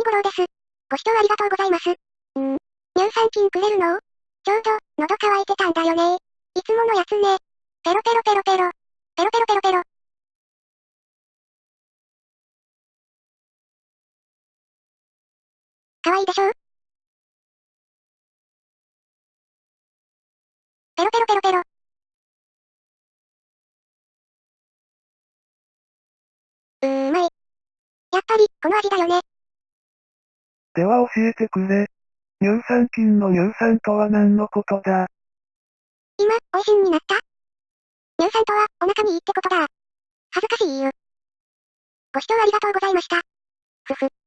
ニゴロウです。ご視聴ありがとうございます。ん乳酸菌くれるの？ちょうど、喉乾いてたんだよねいつものやつね。ペロペロペロペロ。ペロペロペロペロ。かわいいでしょ？ペロペロペロペロ。うーまい。やっぱり、この味だよね。では教えてくれ。乳酸菌の乳酸とは何のことだ？今、美味しんになった？乳酸とは、お腹にいいってことだ。恥ずかしいよ。ご視聴ありがとうございました。ふふ。